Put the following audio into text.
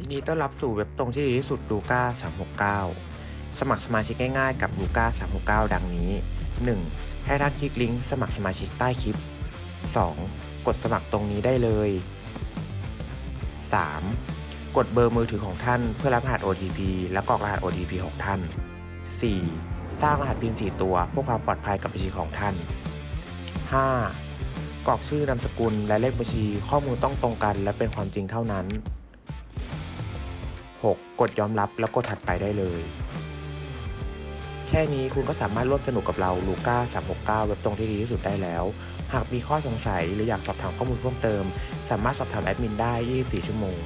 ยินดีต้อนรับสู่เว็บตรงที่ดีที่สุดลูก้า369 สมัครสมาชิกง่ายๆกับลูก้า369 ดังนี้ 1. ให้ท่านคลิกลิงก์สมัครสมาชิกใต้คลิป 2. กดสมัครตรงนี้ได้เลย 3. กดเบอร์มือถือของท่านเพื่อรับรหัส OTP และกรอกรหัส OTP ของท่าน 4. สร้างรหัส PIN 4 ตัวเพื่อความปลอดภัยกับบัญชีของท่าน 5. กรอกชื่อนามสกุลและเลขบัญชีข้อมูลต้องตรงกันและเป็นความจริงเท่านั้น 6. กดยอมรับแล้วกดถัดไปได้เลย แค่นี้คุณก็สามารถร่วมสนุกกับเราลูก้า369 เว็บตรงที่ดีที่สุดได้แล้ว หากมีข้อสงสัยหรืออยากสอบถามข้อมูลเพิ่มเติม สามารถสอบถามแอดมินได้ 24 ชั่วโมง